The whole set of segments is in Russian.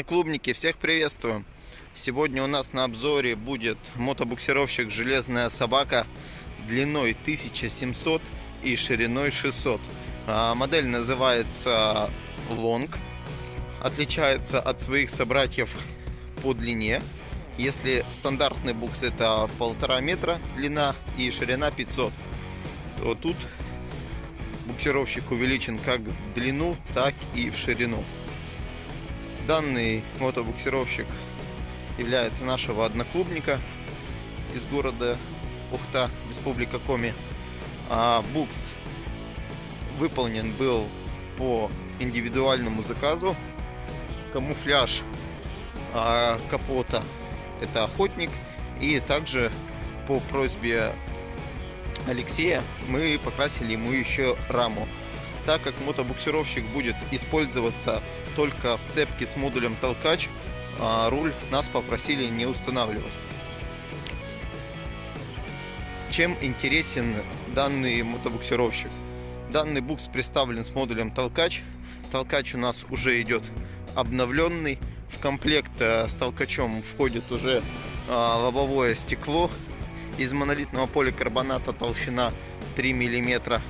Одноклубники, всех приветствую! Сегодня у нас на обзоре будет мотобуксировщик «Железная собака» длиной 1700 и шириной 600. А, модель называется Long, отличается от своих собратьев по длине. Если стандартный букс это полтора метра длина и ширина 500, то тут буксировщик увеличен как в длину, так и в ширину. Данный мотобуксировщик является нашего одноклубника из города Ухта, Республика Коми. А букс выполнен был по индивидуальному заказу. Камуфляж а, капота это охотник. И также по просьбе Алексея мы покрасили ему еще раму так как мотобуксировщик будет использоваться только в цепке с модулем толкач, а руль нас попросили не устанавливать. Чем интересен данный мотобуксировщик? Данный букс представлен с модулем толкач. Толкач у нас уже идет обновленный. В комплект э, с толкачом входит уже а, лобовое стекло из монолитного поликарбоната толщина 3 миллиметра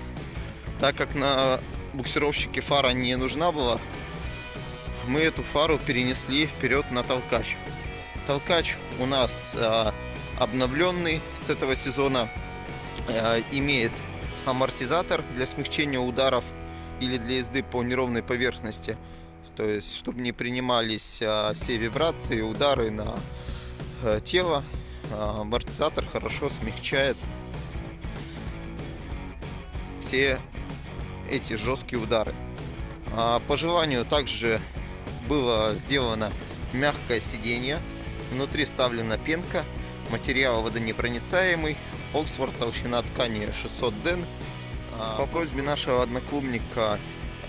так как на буксировщике фара не нужна была, мы эту фару перенесли вперед на толкач. Толкач у нас э, обновленный с этого сезона, э, имеет амортизатор для смягчения ударов или для езды по неровной поверхности. То есть, чтобы не принимались э, все вибрации, удары на э, тело, э, амортизатор хорошо смягчает все эти жесткие удары. По желанию также было сделано мягкое сиденье. Внутри вставлена пенка. Материал водонепроницаемый. Оксфорд толщина ткани 600 ден. А, по просьбе нашего одноклубника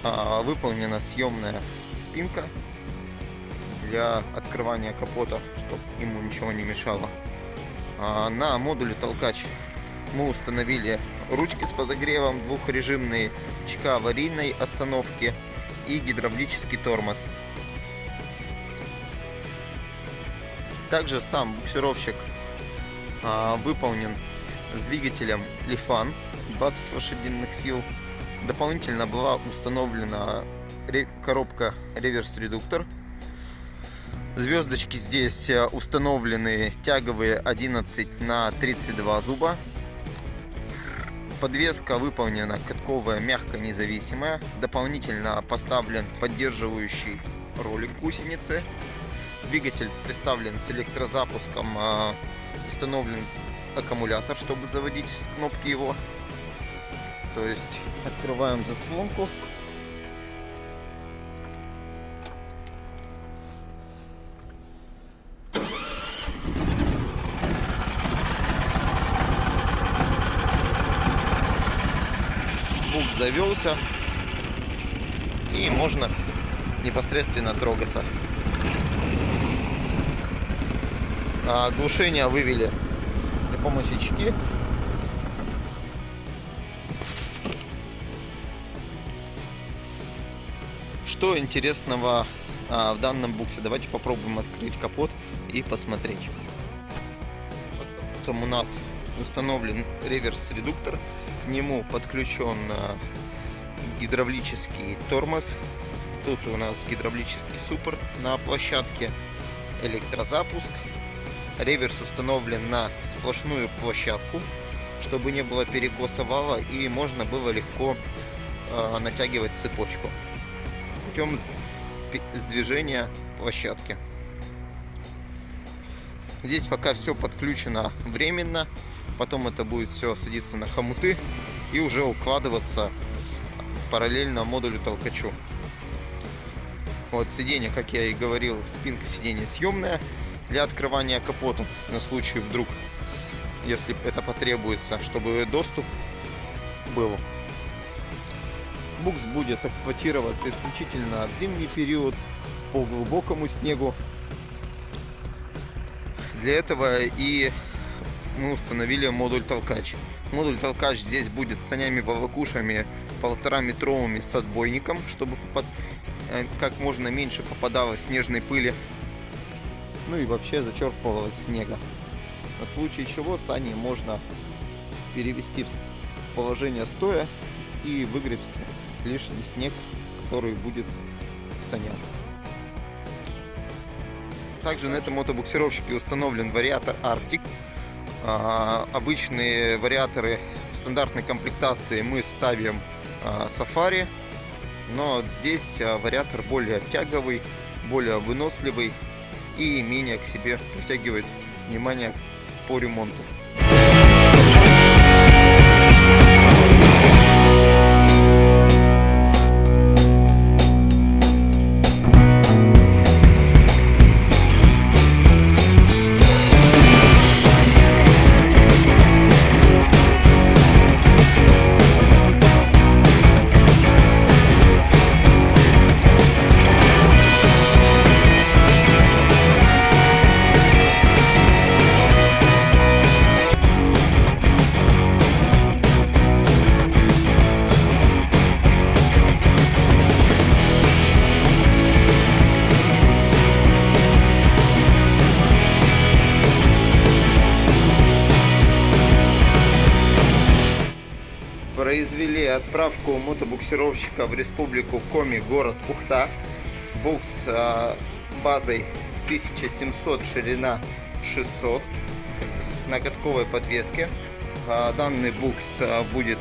а, выполнена съемная спинка для открывания капота, чтобы ему ничего не мешало. На модуле толкач мы установили ручки с подогревом, двухрежимные ЧК аварийной остановки и гидравлический тормоз. Также сам буксировщик а, выполнен с двигателем Lifan 20 лошадиных сил. Дополнительно была установлена коробка реверс-редуктор. Звездочки здесь э, установлены тяговые 11 на 32 зуба Подвеска выполнена катковая, мягко независимая. Дополнительно поставлен поддерживающий ролик гусеницы. Двигатель представлен с электрозапуском. А, установлен аккумулятор, чтобы заводить с кнопки его. То есть открываем заслонку. звук завелся и можно непосредственно трогаться. А глушение вывели при помощи чеки. Что интересного а, в данном буксе? Давайте попробуем открыть капот и посмотреть. Под капотом у нас установлен реверс-редуктор. К нему подключен э, гидравлический тормоз. Тут у нас гидравлический суппорт на площадке, электрозапуск. Реверс установлен на сплошную площадку, чтобы не было перекоса вала и можно было легко э, натягивать цепочку путем сдвижения площадки. Здесь пока все подключено временно потом это будет все садиться на хомуты и уже укладываться параллельно модулю толкачу. Вот сиденье, как я и говорил, спинка сиденья съемная для открывания капота на случай вдруг, если это потребуется, чтобы доступ был. Букс будет эксплуатироваться исключительно в зимний период по глубокому снегу. Для этого и мы установили модуль толкач. Модуль толкач здесь будет с санями волокушами полтора метровыми с отбойником, чтобы э, как можно меньше попадалось снежной пыли. Ну и вообще зачерпывалось снега. На случай чего сани можно перевести в положение стоя и выгребсти лишний снег, который будет в санях. Также на этом мотобуксировщике установлен вариатор Arctic. А, обычные вариаторы стандартной комплектации мы ставим а, Safari, но здесь а, вариатор более тяговый, более выносливый и менее к себе притягивает внимание по ремонту. Произвели отправку мотобуксировщика в республику Коми, город Ухта. Букс а, базой 1700, ширина 600 на катковой подвеске. А, данный букс а, будет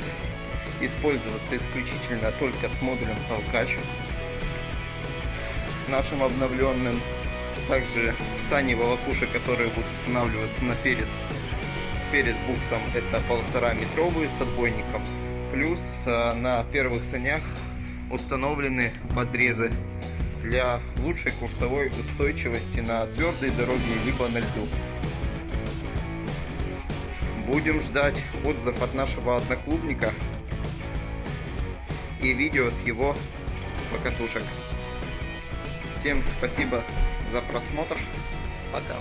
использоваться исключительно только с модулем толкач. С нашим обновленным. Также сани волокуши, которые будут устанавливаться на перед перед буксом это полтора метровые с отбойником Плюс а, на первых санях установлены подрезы для лучшей курсовой устойчивости на твердой дороге либо на льду. Будем ждать отзыв от нашего одноклубника и видео с его покатушек. Всем спасибо за просмотр. Пока.